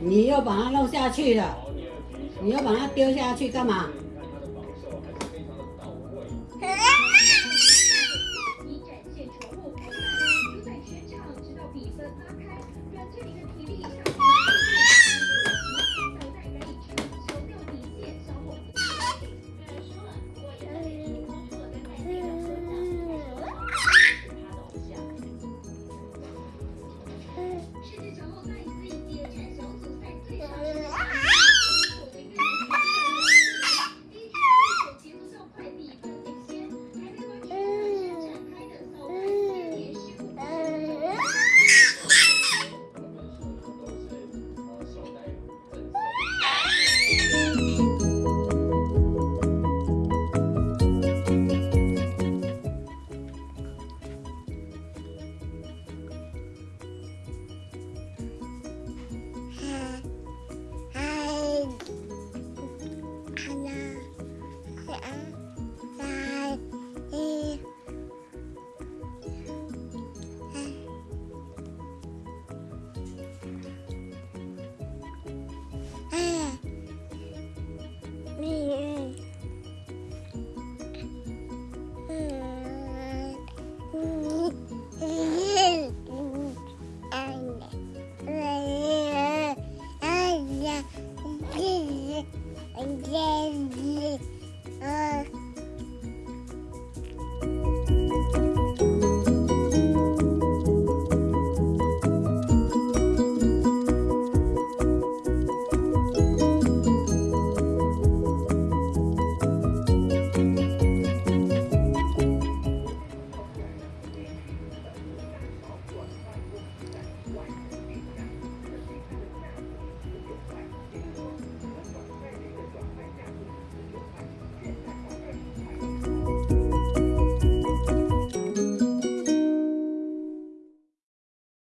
你又把它弄下去了你又把它丢下去干嘛？